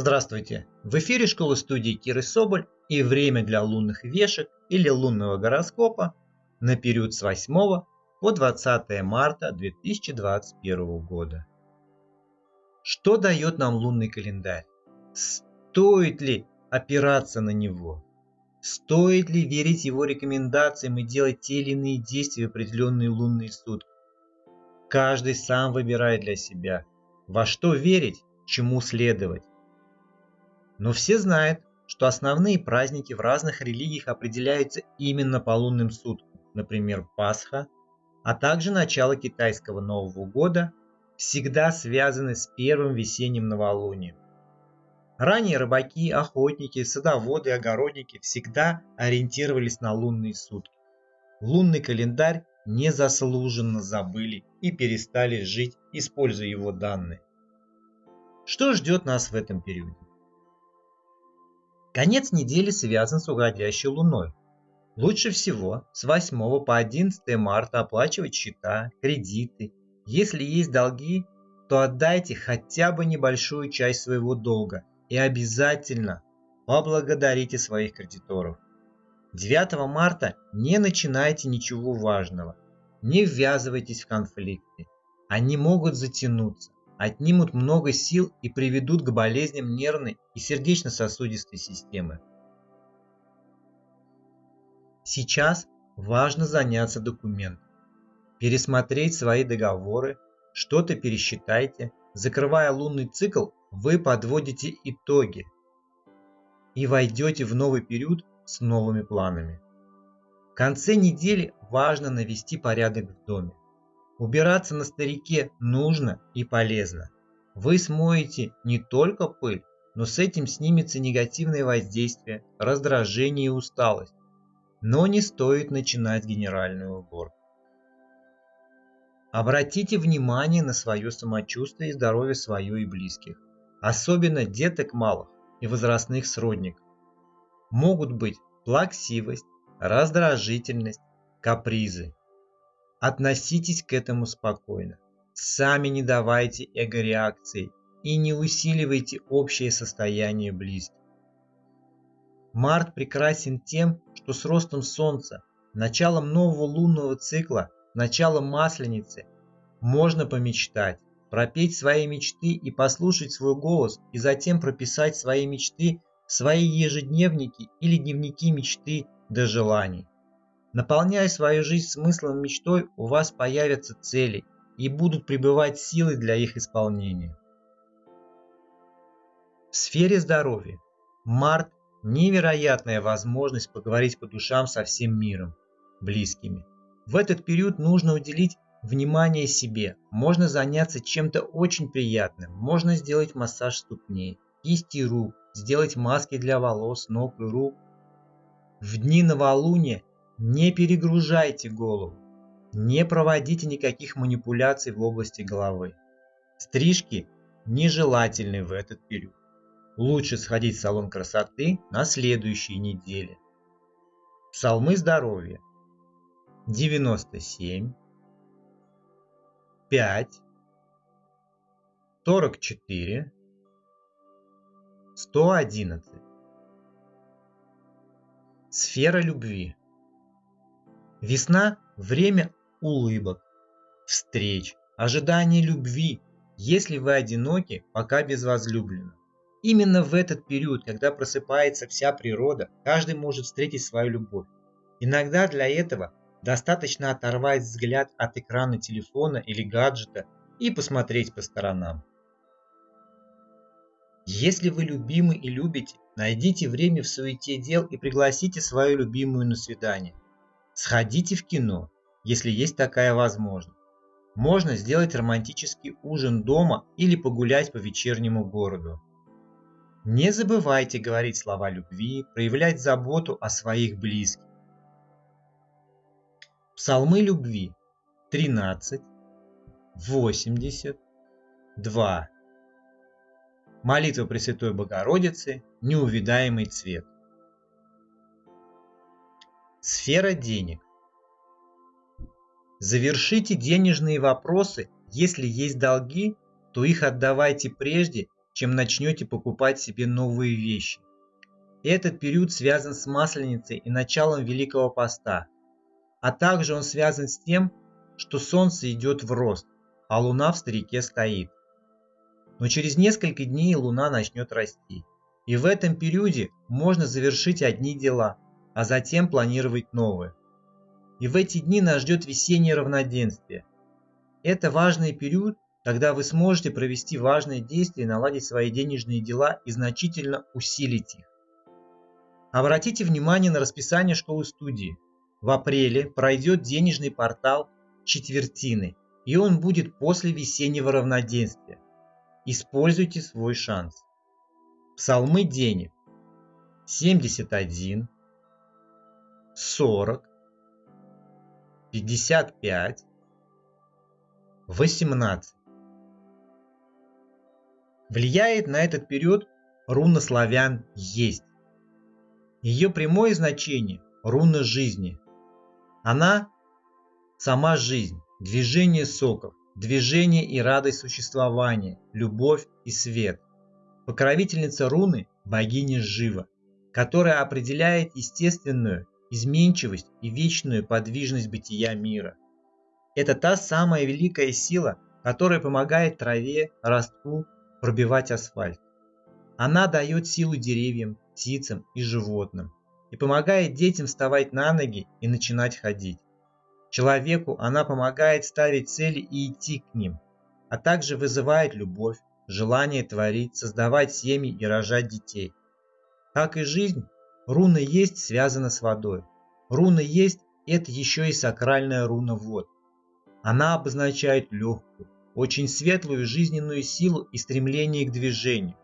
Здравствуйте! В эфире школы студии Киры Соболь и время для лунных вешек или лунного гороскопа на период с 8 по 20 марта 2021 года. Что дает нам лунный календарь? Стоит ли опираться на него? Стоит ли верить его рекомендациям и делать те или иные действия в определенные лунные сутки? Каждый сам выбирает для себя, во что верить, чему следовать. Но все знают, что основные праздники в разных религиях определяются именно по лунным суткам, например, Пасха, а также начало китайского Нового года всегда связаны с первым весенним новолунием. Ранее рыбаки, охотники, садоводы огородники всегда ориентировались на лунные сутки. Лунный календарь незаслуженно забыли и перестали жить, используя его данные. Что ждет нас в этом периоде? Конец недели связан с уходящей луной. Лучше всего с 8 по 11 марта оплачивать счета, кредиты. Если есть долги, то отдайте хотя бы небольшую часть своего долга и обязательно поблагодарите своих кредиторов. 9 марта не начинайте ничего важного, не ввязывайтесь в конфликты. Они могут затянуться, отнимут много сил и приведут к болезням нервной и сердечно-сосудистой системы. Сейчас важно заняться документом, пересмотреть свои договоры, что-то пересчитайте, закрывая лунный цикл, вы подводите итоги и войдете в новый период с новыми планами. В конце недели важно навести порядок в доме. Убираться на старике нужно и полезно. Вы смоете не только пыль, но с этим снимется негативное воздействие, раздражение и усталость. Но не стоит начинать генеральную уборку. Обратите внимание на свое самочувствие и здоровье свое и близких, особенно деток малых и возрастных сродников. Могут быть плаксивость, раздражительность, капризы. Относитесь к этому спокойно. Сами не давайте эго-реакции и не усиливайте общее состояние близких. Март прекрасен тем, что с ростом Солнца, началом нового лунного цикла, началом Масленицы можно помечтать, пропеть свои мечты и послушать свой голос, и затем прописать свои мечты в свои ежедневники или дневники мечты до желаний. Наполняя свою жизнь смыслом и мечтой, у вас появятся цели и будут пребывать силы для их исполнения. В сфере здоровья март – невероятная возможность поговорить по душам со всем миром, близкими. В этот период нужно уделить внимание себе, можно заняться чем-то очень приятным, можно сделать массаж ступней, кисти рук, сделать маски для волос, ног и рук. В дни новолуния не перегружайте голову. Не проводите никаких манипуляций в области головы. Стрижки нежелательны в этот период. Лучше сходить в салон красоты на следующей неделе. Псалмы здоровья. 97, 5, 44, 111. Сфера любви. Весна – время улыбок, встреч, ожидания любви, если вы одиноки, пока без возлюбленного. Именно в этот период, когда просыпается вся природа, каждый может встретить свою любовь. Иногда для этого достаточно оторвать взгляд от экрана телефона или гаджета и посмотреть по сторонам. Если вы любимы и любите, найдите время в суете дел и пригласите свою любимую на свидание – Сходите в кино, если есть такая возможность. Можно сделать романтический ужин дома или погулять по вечернему городу. Не забывайте говорить слова любви, проявлять заботу о своих близких. Псалмы любви 13, 80, 2. Молитва Пресвятой Богородицы, неувидаемый цвет. Сфера денег. Завершите денежные вопросы. Если есть долги, то их отдавайте прежде, чем начнете покупать себе новые вещи. Этот период связан с Масленицей и началом Великого Поста, а также он связан с тем, что Солнце идет в рост, а Луна в старике стоит. Но через несколько дней Луна начнет расти. И в этом периоде можно завершить одни дела, а затем планировать новые. И в эти дни нас ждет весеннее равноденствие. Это важный период, когда вы сможете провести важные действия, наладить свои денежные дела и значительно усилить их. Обратите внимание на расписание школы-студии. В апреле пройдет денежный портал четвертины, и он будет после весеннего равноденствия. Используйте свой шанс. Псалмы денег. 71, 40, 55, 18. Влияет на этот период руна славян «Есть». Ее прямое значение – руна жизни. Она – сама жизнь, движение соков, движение и радость существования, любовь и свет. Покровительница руны – богиня Жива, которая определяет естественную изменчивость и вечную подвижность бытия мира. Это та самая великая сила, которая помогает траве, ростку пробивать асфальт. Она дает силу деревьям, птицам и животным и помогает детям вставать на ноги и начинать ходить. Человеку она помогает ставить цели и идти к ним, а также вызывает любовь, желание творить, создавать семьи и рожать детей. Как и жизнь, руна есть связана с водой. Руна есть – это еще и сакральная руна вод. Она обозначает легкую, очень светлую жизненную силу и стремление к движению.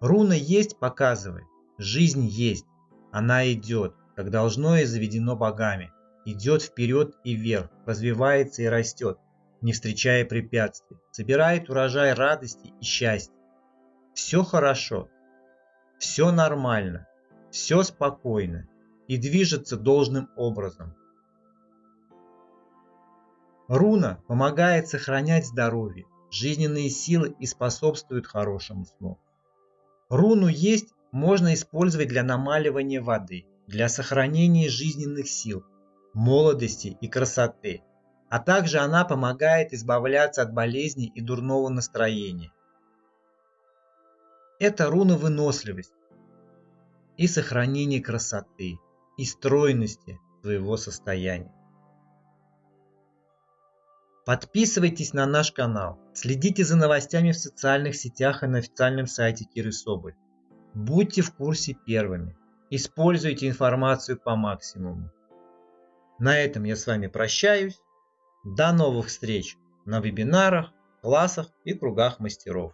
Руна есть показывает, жизнь есть, она идет, как должно и заведено богами, идет вперед и вверх, развивается и растет, не встречая препятствий, собирает урожай радости и счастья. Все хорошо, все нормально, все спокойно и движется должным образом. Руна помогает сохранять здоровье, жизненные силы и способствует хорошему сну. Руну есть можно использовать для намаливания воды, для сохранения жизненных сил, молодости и красоты, а также она помогает избавляться от болезней и дурного настроения. Это руна выносливость и сохранение красоты и стройности своего состояния. Подписывайтесь на наш канал, следите за новостями в социальных сетях и на официальном сайте Киры Соболь. Будьте в курсе первыми. Используйте информацию по максимуму. На этом я с вами прощаюсь. До новых встреч на вебинарах, классах и кругах мастеров.